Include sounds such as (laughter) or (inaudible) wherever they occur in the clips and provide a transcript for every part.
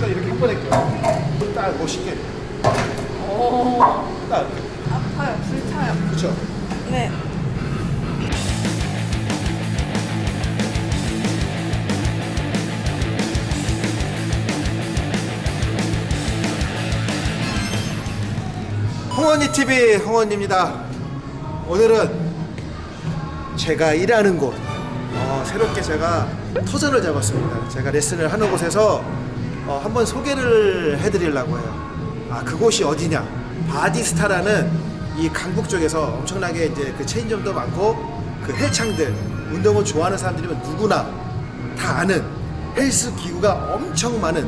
딱 이렇게 한 번에 껴. 딱 멋있게. 오. 딱. 아파요. 불타요. 그쵸? 네. 홍원이 TV 홍원입니다. 오늘은 제가 일하는 곳 어, 새롭게 제가 터전을 잡았습니다. 제가 레슨을 하는 곳에서 어, 한번 소개를 해드리려고 해요. 아 그곳이 어디냐? 바디스타라는 이 강북 쪽에서 엄청나게 이제 그 체인점도 많고 그 헬창들 운동을 좋아하는 사람들이면 누구나 다 아는 헬스 기구가 엄청 많은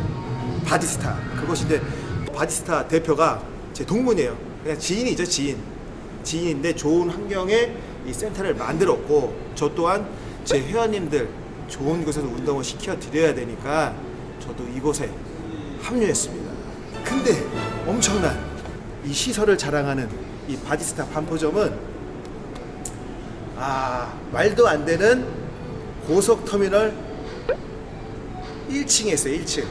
바디스타 이제 바디스타 대표가 제 동문이에요 그냥 지인이죠 지인 지인인데 좋은 환경에 이 센터를 만들었고 저 또한 제 회원님들 좋은 곳에서 운동을 시켜 드려야 되니까 저도 이곳에 합류했습니다. 근데 엄청난 이 시설을 자랑하는 이 바디스타 반포점은 아 말도 안 되는 고속터미널 1층에 있어요 1층.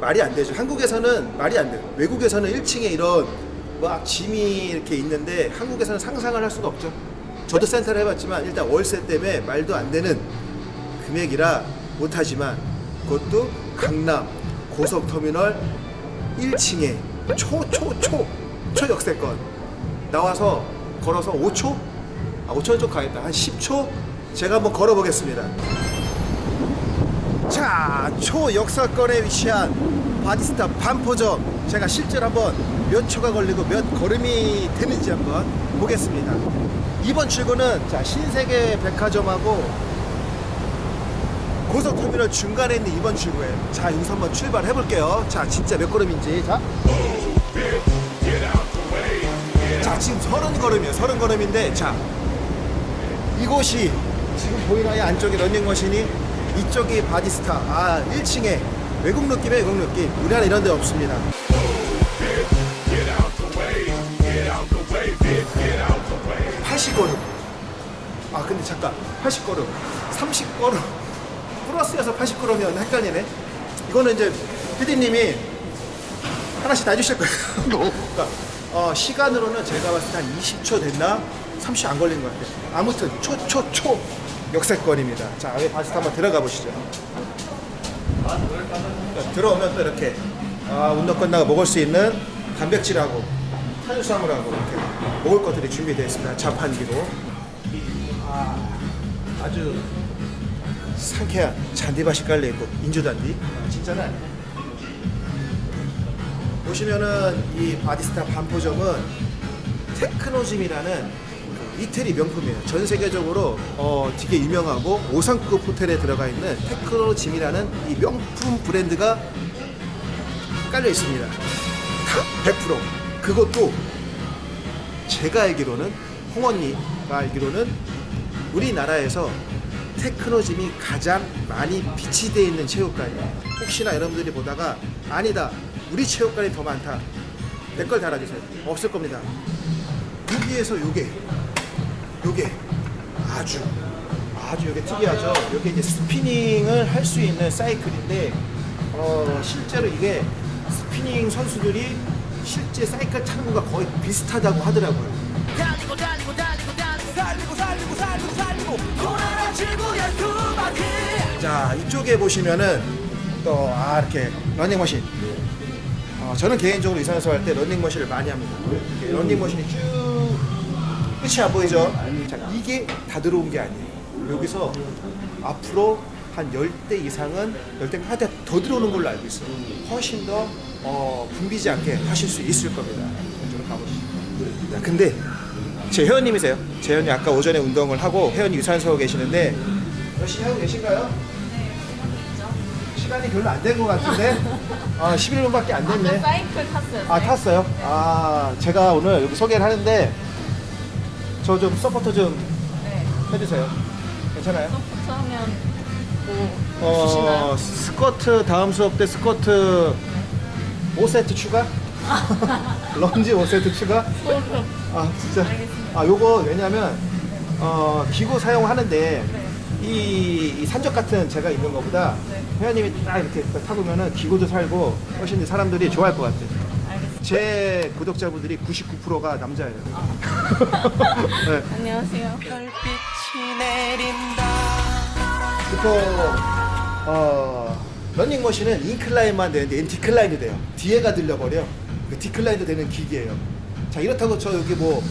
말이 안 되죠. 한국에서는 말이 안 돼요 외국에서는 1층에 이런 막 gym이 이렇게 있는데 한국에서는 상상을 할 수가 없죠. 저도 센터를 해봤지만 일단 월세 때문에 말도 안 되는 금액이라 못하지만 그것도 강남 고속터미널 1층에 초초초 초역세권. 나와서 걸어서 5초? 아 5초는 좀 가겠다. 한 10초? 제가 한번 걸어보겠습니다. 자 초역세권에 위치한 바디스타 반포점. 제가 실제로 한번 몇 초가 걸리고 몇 걸음이 되는지 한번 보겠습니다. 이번 출구는 자 신세계 백화점하고 고속터미널 중간에 있는 이번 출구에. 자 여기서 한번 출발해 볼게요. 자 진짜 몇 걸음인지. 자. 자 지금 서른 걸음이에요. 서른 걸음인데 자. 이곳이 지금 보이나요? 안쪽에 런닝머신이? 이쪽이 바디스타. 아 1층에 외국 느낌의 외국 느낌. 우리나라 이런 데 없습니다. 80걸음. 아 근데 잠깐. 80걸음. 30걸음 플러스여서 80걸음이었나 헷갈리네. 이거는 이제 PD님이 하나씩 다 해주실 거예요. (laughs) 그러니까 어, 시간으로는 제가 봤을 때 한 20초 됐나? 30초 안 걸린 것 같아요. 아무튼 초초초 역세권입니다. 자 여기 바디스타 한번 들어가 보시죠. 자, 들어오면 또 이렇게 아, 운동 끝나고 먹을 수 있는 단백질하고 탄수화물하고 이렇게 먹을 것들이 준비되어 있습니다. 자판기로. 아, 아주 상쾌한 잔디밭이 깔려있고 인조잔디 아, 진짜는 보시면은 이 바디스타 반포점은 테크노짐이라는 그 이태리 명품이에요. 전 세계적으로 어, 되게 유명하고 5성급 호텔에 들어가 있는 테크노짐이라는 이 명품 브랜드가 깔려 있습니다. 다100% 그것도 제가 알기로는 홍언니가 알기로는 우리나라에서 테크노짐이 가장 많이 비치되어 있는 체육관이에요. 혹시나 여러분들이 보다가 아니다 우리 체육관이 더 많다 댓글 달아주세요. 없을 겁니다. 여기에서 요게 요게 아주 아주 요게 특이하죠. 요게 이제 spinning을 할 수 있는 사이클인데 어 실제로 이게 스피닝 선수들이 실제 사이클 타는 것과 거의 비슷하다고 하더라고요. 달리고 달리고 달리고 달리고 달리고 달리고 달리고. 돌아라 지구의 두 바퀴. 자 이쪽에 보시면은 또 아 이렇게 러닝머신. 어, 저는 개인적으로 유산소 할때 러닝머신을 많이 합니다. 이렇게 러닝머신이 쭉 끝이 안 보이죠? 자 이게 다 들어온 게 아니에요. 여기서 앞으로 한 10대 이상은 10대가 하대 더 들어오는 걸로 알고 있어요. 훨씬 더 어, 붐비지 않게 하실 수 있을 겁니다. 이쪽으로 가보시죠. 자, 근데 제 회원님이세요 제 회원님 아까 오전에 운동을 하고 회원이 유산소 계시는데 열심히 하고 계신가요? 시간이 별로 안 된 것 같은데 (laughs) 아 11분밖에 안 됐네 사이클 탔어요. 아 탔어요? 아 제가 오늘 여기 소개를 하는데 저 좀 support 좀 네. 해주세요 괜찮아요? support 하면 뭐 주시나요? 어 스쿼트 다음 수업 때 스쿼트 5세트 추가? (laughs) (laughs) 런지 5세트 추가? 아 진짜 알겠습니다. 아 요거 왜냐면 어 기구 사용하는데 네. 이, 이 산적 같은 제가 있는 것보다 네. 회원님이 딱 이렇게 타보면은 기고도 살고 훨씬 사람들이 좋아할 것 같아요. 제 구독자분들이 99%가 남자예요. (laughs) 네. 안녕하세요. 별빛이 내린다 보통 어, 러닝머신은 인클라인만 되는데 디클라인이 돼요. 뒤에가 들려버려. 그 디클라인도 되는 기기예요. 자 이렇다고 저 여기 뭐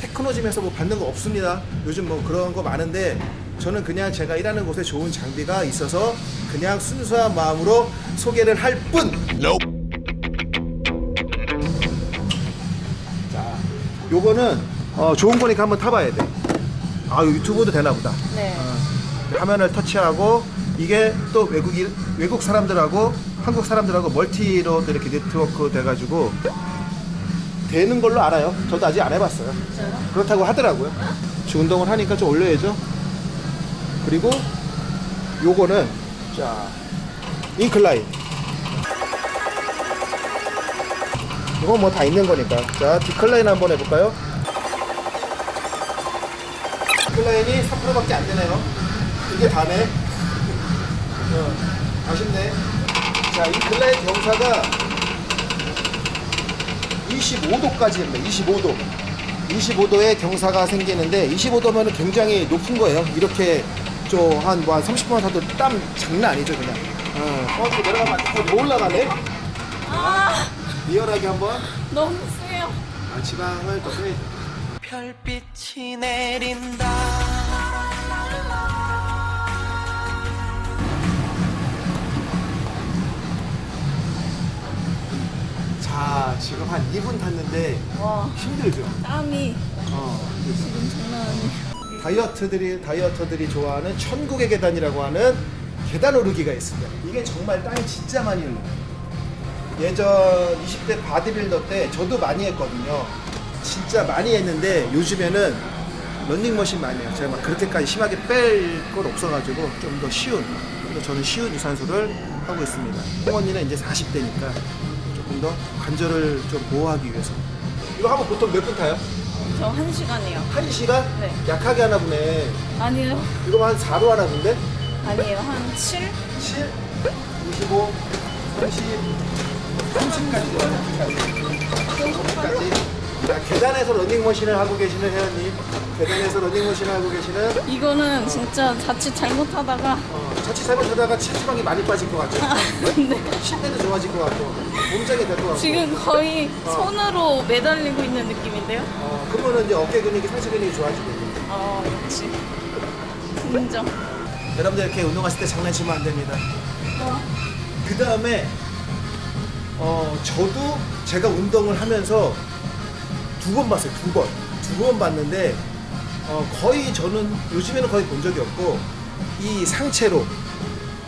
테크노짐에서 뭐 받는 거 없습니다. 요즘 뭐 그런 거 많은데 저는 그냥 제가 일하는 곳에 좋은 장비가 있어서 그냥 순수한 마음으로 소개를 할 뿐. 자, 요거는 어, 좋은 거니까 한번 타봐야 돼. 아, 유튜브도 되나 보다. 네. 어, 화면을 터치하고 이게 또 외국인 외국 사람들하고 한국 사람들하고 multi로 또 이렇게 네트워크 돼가지고 되는 걸로 알아요. 저도 아직 안 해봤어요. 그렇다고 하더라고요. 지 운동을 하니까 좀 올려야죠. 그리고 요거는 자 incline. 이건 뭐 다 있는 거니까. 자 decline 한번 해볼까요? decline이 3%밖에 안 되네요. 이게 다네. 어, 아쉽네. 자, 이 클라인 경사가 25도까지입니다. 25도. 25도의 경사가 생기는데 25도면 굉장히 높은 거예요. 이렇게 좀한 뭐 한 30분만 타도 땀 장난 아니죠, 그냥. 어, 어 지금 내려가면 안 돼. 어, 뭐 올라가네? 아, 리얼하게 한번 너무 세요. 아, 지방을 더 빼. 별빛이 내린다 자, 지금 한 2분 탔는데 와, 힘들죠? 땀이 어. 지금 장난 아니에요. 다이어트들이 다이어터들이 좋아하는 천국의 계단이라고 하는 계단 오르기가 있습니다. 이게 정말 땀이 진짜 많이 흘러요. 예전 20대 바디빌더 때 저도 많이 했거든요. 진짜 많이 했는데 요즘에는 런닝머신 많이 해요. 제가 막 그렇게까지 심하게 뺄 건 없어가지고 좀 더 쉬운, 좀 더 저는 쉬운 유산소를 하고 있습니다. 홍언니는 이제 40대니까 더 관절을 좀 보호하기 위해서. 이거 하면 보통 몇 분 타요? 저 한 시간이요. 한 시간? 네. 약하게 하나 보네. 아니요. 이거 한 4로 하나 본데? 아니에요. 한 7? 7, 25, 30, 30까지 돼요. 30까지. 자, 계단에서 러닝머신을 하고 계시는 회원님, 계단에서 러닝머신을 하고 계시는 이거는 진짜 자칫 잘못하다가 어, 자칫 잘못하다가 체지방이 많이 빠질 것 같죠? 네. 신대도 좋아질 것 같고, 몸짱이 될 것 같고. 지금 거의 손으로 매달리고 있는 느낌인데요? 어, 그러면 이제 어깨 근육이, 상체 근육이 좋아지고. 어, 역시. 인정. 여러분들 이렇게 운동하실 때 장난치면 안 됩니다. 어, 그 다음에 어 저도 제가 운동을 하면서 두 번 봤어요 두번두 번 봤는데 어 거의 저는 요즘에는 거의 본 적이 없고 이 상체로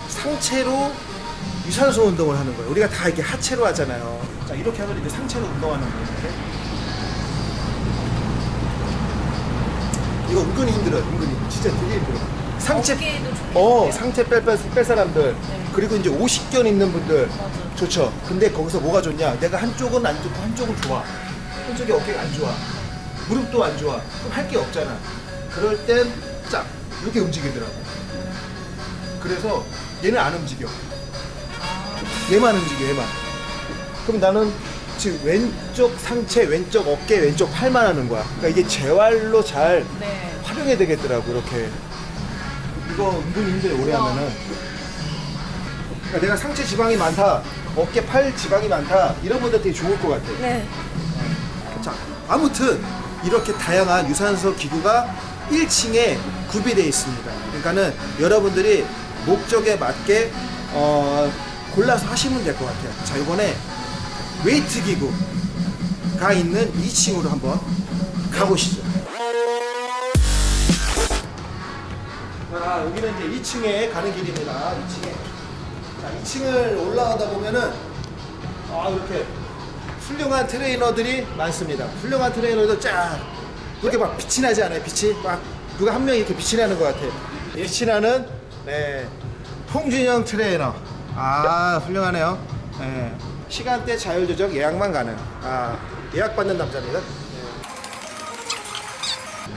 상체로 유산소 운동을 하는 거예요. 우리가 다 이렇게 하체로 하잖아요. 자 이렇게 하면 이제 상체로 운동하는 거예요 이거 은근히 힘들어요 은근히. 진짜 되게 힘들어요. 상체. 어 상체 뺄, 뺄, 뺄 사람들. 네. 그리고 이제 50견 있는 분들. 맞아. 좋죠. 근데 거기서 뭐가 좋냐? 내가 한쪽은 안 좋고 한쪽은 좋아. 한쪽이 어깨가 안 좋아. 무릎도 안 좋아. 그럼 할 게 없잖아. 그럴 땐쫙 이렇게 움직이더라고 그래서 얘는 안 움직여. 얘만 움직여 얘만. 그럼 나는 지금 왼쪽 상체 왼쪽 어깨 왼쪽 팔만 하는 거야. 그러니까 이게 재활로 잘 네. 활용해야 되겠더라고 이렇게. 이거 은근히 힘들어 오래 하면은. 그러니까 내가 상체 지방이 많다 어깨 팔 지방이 많다 이런 분들 되게 좋을 것 같아. 네. 자 아무튼 이렇게 다양한 유산소 기구가 1층에 구비되어 있습니다. 그러니까는 여러분들이 목적에 맞게 어, 골라서 하시면 될 것 같아요 자 이번에 웨이트 기구가 있는 2층으로 한번 가보시죠 자, 여기는 이제 2층에 가는 길입니다. 2층에. 자, 2층을 올라가다 보면은 아, 이렇게 훌륭한 트레이너들이 많습니다. 훌륭한 트레이너들 쫙 이렇게 막 빛이 나지 않아요? 빛이 막 누가 한 명이 이렇게 빛이 나는 것 같아요. 빛이 나는 네 홍준영 트레이너. 아, 훌륭하네요. 네. 시간대 자율 조정 예약만 가능. 아, 예약 받는 남자입니다. 네.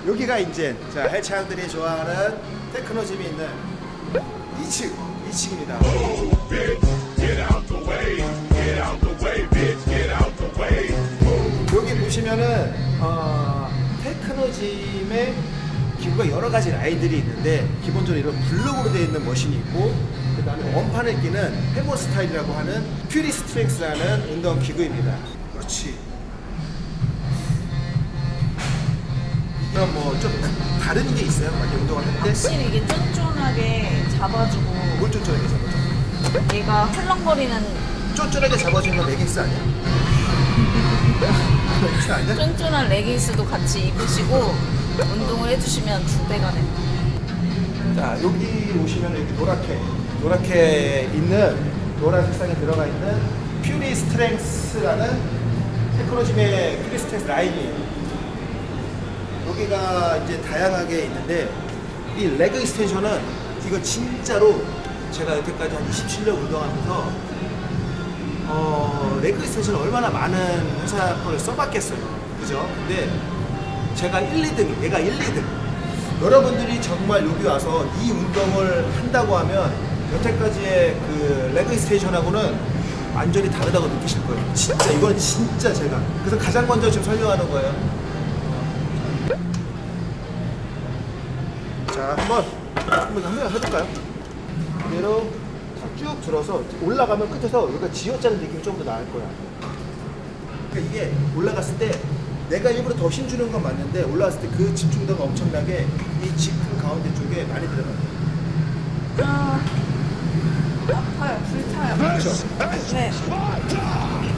여기가 이제 자 해창들이 좋아하는 테크노짐이 있는 2층, 2층입니다. 여기 보시면은 어, 테크노짐의 기구가 여러 가지 라인들이 있는데 기본적으로 이런 블록으로 되어 있는 머신이 있고 그 다음에 원판을 끼는 해머 스타일이라고 하는 Pure Strength라는 운동 기구입니다. 그렇지. 그럼 뭐 좀 다른 게 있어요? 막 운동을 할 때? 확실히 이게 쫀쫀하게 잡아주고 뭘 쫀쫀하게 잡아줘? 얘가 헐렁거리는 쫀쫀하게 잡아주는 건 레깅스 아니야? (laughs) 레깅스 아니야? 쫀쫀한 레깅스도 같이 입으시고 운동을 해주시면 두 배가 됩니다. 자 여기 오시면 여기 노랗게 노랗게 있는 노란 색상에 들어가 있는 Pure Strength라는 Technogym의 Pure Strength 라인이에요. 여기가 이제 다양하게 있는데 이 leg extension은 이거 진짜로 제가 여태까지 한 27년 운동하면서 어, leg extension 얼마나 많은 회사 거를 써봤겠어요. 그죠? 근데 제가 1, 2등, 얘가 1, 2등. 여러분들이 정말 여기 와서 이 운동을 한다고 하면 여태까지의 그 leg extension하고는 완전히 다르다고 느끼실 거예요. 진짜 이건 진짜 제가. 그래서 가장 먼저 지금 설명하는 거예요. 자, 한번 한번 한번 해볼까요? 그대로 쭉 들어서 올라가면 끝에서 여기가 쥐어짜는 느낌이 좀 더 나을 거야. 그러니까 이게 올라갔을 때 내가 일부러 더 힘주는 건 맞는데 올라갔을 때 그 집중도가 엄청나게 이 지프 가운데 쪽에 많이 들어가요. 아, 아파요, 불타요. 그렇죠? 네.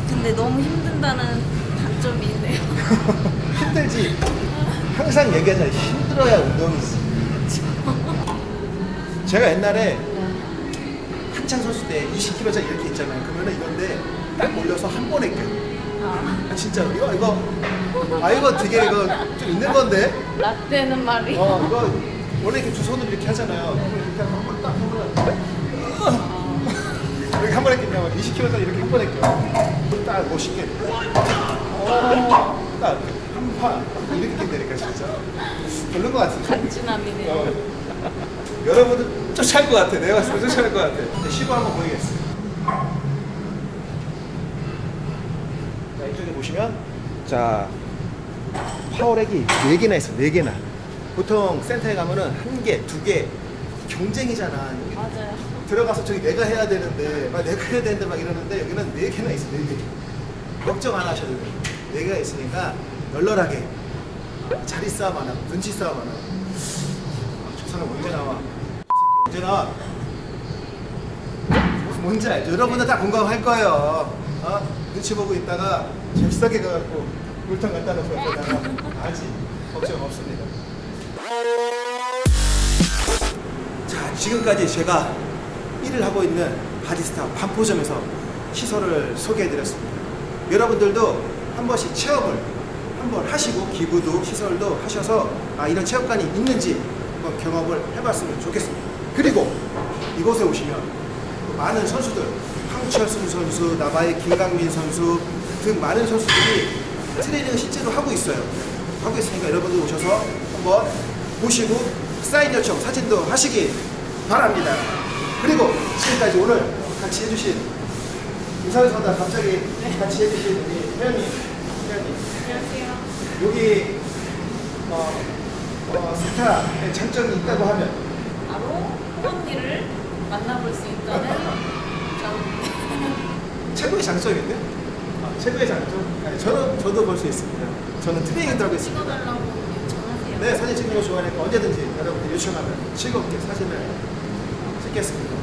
근데 너무 힘든다는 단점이 있네요. (laughs) 힘들지. 항상 얘기하잖아요. 힘들어야 운동이지. (laughs) 제가 옛날에 한창 선수 때 20kg짜리 이렇게 있잖아요. 그러면은 이건데 딱 올려서 한 번에 껴. 아, 아 진짜 이거 이거 아 이거 되게 이거 좀 있는 건데. 라떼는 말이. 어 이거 원래 이렇게 두 손으로 이렇게 하잖아요. 이렇게 한번 딱 한번 이렇게 한 번에 끼냐면 20kg짜리 이렇게 한 번에 껴. 딱 멋있게. 어, 딱한판 이렇게 낀다니까 진짜. 별론 것 같은데. 간지남이네요. 어. 여러분들 쫓아할 것 같아. 내가 봤을 때 쫓아할 것 같아. 시고 한번 보이겠어. 자, 이 쪽에 보시면 자 파워렉이 4개나 있어. 4개나. 보통 센터에 가면은 한 개, 두 개 경쟁이잖아. 맞아요. 들어가서 저기 내가 해야 되는데 막 내가 해야 되는데 막 이러는데 여기는 4개나 있어. 4개. 걱정 안 하셔도 돼요. 4개가 있으니까 널널하게 자리 싸움 안 하고 눈치 싸움 안 하고 아, 저 사람 언제 나와? 언제 나와? 뭔지 알죠? 여러분들 다 공감할 거예요. 어? 눈치 보고 있다가 잽싸게 가갖고 물통 갖다 놓고 옆에다가 아직 걱정 없습니다. 자, 지금까지 제가 일을 하고 있는 바디스타 반포점에서 시설을 소개해드렸습니다. 여러분들도 한 번씩 체험을 한번 하시고 기구도 시설도 하셔서 아 이런 체험관이 있는지 한번 경험을 해봤으면 좋겠습니다. 그리고 이곳에 오시면 또 많은 선수들 황철순 선수, 나바의 김강민 선수 등 많은 선수들이 트레이닝을 실제로 하고 있어요. 하고 있으니까 여러분들 오셔서 한번 보시고 사인 요청, 사진도 하시기 바랍니다. 그리고 지금까지 오늘 같이 해주신 유산소다 갑자기 같이 해주신 우리 회원님, 회원님 안녕하세요. 여기 어, 어, 스타의 장점이 있다고 하면 바로 호언니를 만나볼 수 있다는 점. 최고의 장점인데? 아, 최고의 장점? 아니, 저는 저도 볼 수 있습니다. 저는 트레이닝도 하고 있습니다. 네, 사진 찍는 거 좋아하니까 언제든지 여러분들 요청하면 즐겁게 사진을 찍겠습니다.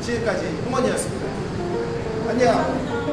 지금까지 홍원이었습니다. 안녕.